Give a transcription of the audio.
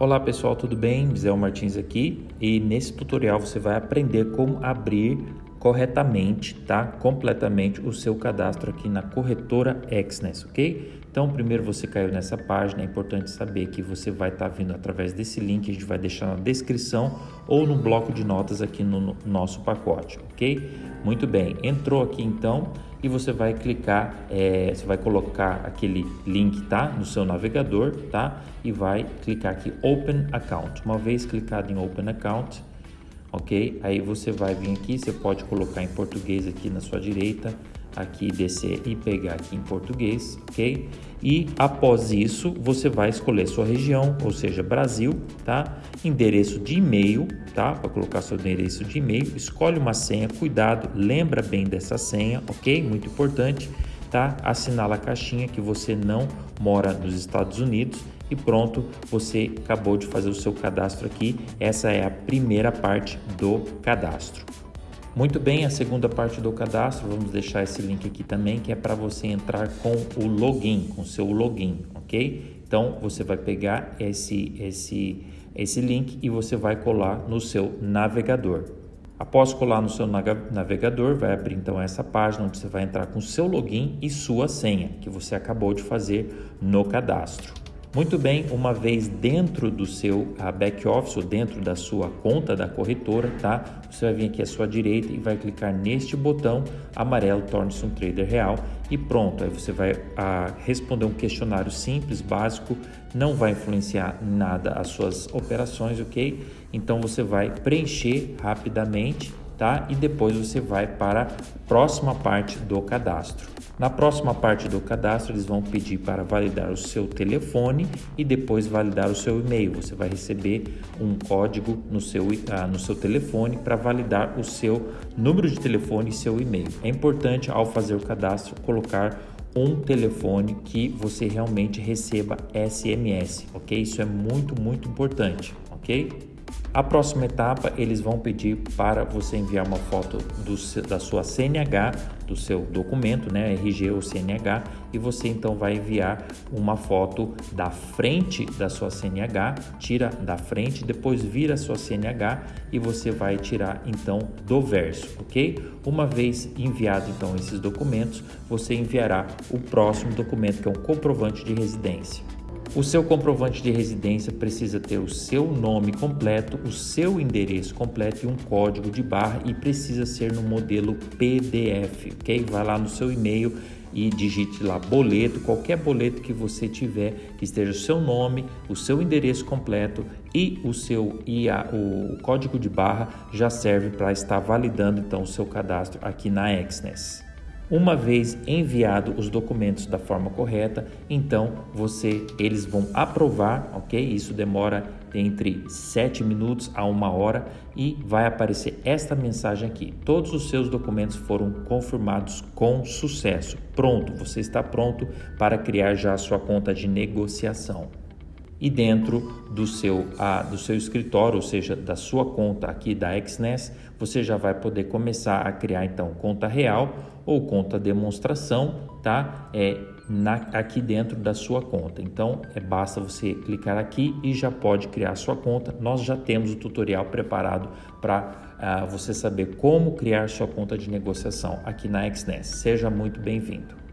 Olá pessoal, tudo bem? Zé Martins aqui e nesse tutorial você vai aprender como abrir corretamente, tá? Completamente o seu cadastro aqui na corretora Exness, ok? Então, primeiro você caiu nessa página, é importante saber que você vai estar tá vindo através desse link, a gente vai deixar na descrição ou no bloco de notas aqui no, no nosso pacote, ok? Muito bem, entrou aqui então e você vai clicar, é, você vai colocar aquele link, tá? No seu navegador, tá? E vai clicar aqui Open Account. Uma vez clicado em Open Account, ok? Aí você vai vir aqui, você pode colocar em português aqui na sua direita, aqui descer e pegar aqui em português, ok? E após isso, você vai escolher sua região, ou seja, Brasil, tá? Endereço de e-mail, tá? Para colocar seu endereço de e-mail, escolhe uma senha, cuidado, lembra bem dessa senha, ok? Muito importante, tá? Assinala a caixinha que você não mora nos Estados Unidos e pronto, você acabou de fazer o seu cadastro aqui. Essa é a primeira parte do cadastro. Muito bem, a segunda parte do cadastro, vamos deixar esse link aqui também, que é para você entrar com o login, com seu login, ok? Então, você vai pegar esse, esse, esse link e você vai colar no seu navegador. Após colar no seu navegador, vai abrir então essa página onde você vai entrar com seu login e sua senha, que você acabou de fazer no cadastro. Muito bem, uma vez dentro do seu back office ou dentro da sua conta da corretora, tá? Você vai vir aqui à sua direita e vai clicar neste botão amarelo torne-se um trader real e pronto. Aí você vai a, responder um questionário simples, básico, não vai influenciar nada as suas operações, ok? Então você vai preencher rapidamente tá? E depois você vai para a próxima parte do cadastro. Na próxima parte do cadastro, eles vão pedir para validar o seu telefone e depois validar o seu e-mail. Você vai receber um código no seu, ah, no seu telefone para validar o seu número de telefone e seu e-mail. É importante, ao fazer o cadastro, colocar um telefone que você realmente receba SMS, ok? Isso é muito, muito importante, ok? A próxima etapa, eles vão pedir para você enviar uma foto do, da sua CNH, do seu documento, né, RG ou CNH, e você então vai enviar uma foto da frente da sua CNH, tira da frente, depois vira a sua CNH e você vai tirar então do verso, ok? Uma vez enviado então esses documentos, você enviará o próximo documento que é um comprovante de residência. O seu comprovante de residência precisa ter o seu nome completo, o seu endereço completo e um código de barra e precisa ser no modelo PDF, ok? Vai lá no seu e-mail e digite lá boleto, qualquer boleto que você tiver, que esteja o seu nome, o seu endereço completo e o seu e a, o código de barra já serve para estar validando então o seu cadastro aqui na Exness. Uma vez enviado os documentos da forma correta, então você eles vão aprovar, ok? Isso demora entre 7 minutos a uma hora e vai aparecer esta mensagem aqui. Todos os seus documentos foram confirmados com sucesso. Pronto, você está pronto para criar já a sua conta de negociação e dentro do seu, a, do seu escritório, ou seja, da sua conta aqui da XNES, você já vai poder começar a criar então conta real ou conta demonstração, tá? É na, aqui dentro da sua conta. Então, é basta você clicar aqui e já pode criar sua conta. Nós já temos o tutorial preparado para uh, ah, você saber como criar sua conta de negociação aqui na XNES. Seja muito bem-vindo.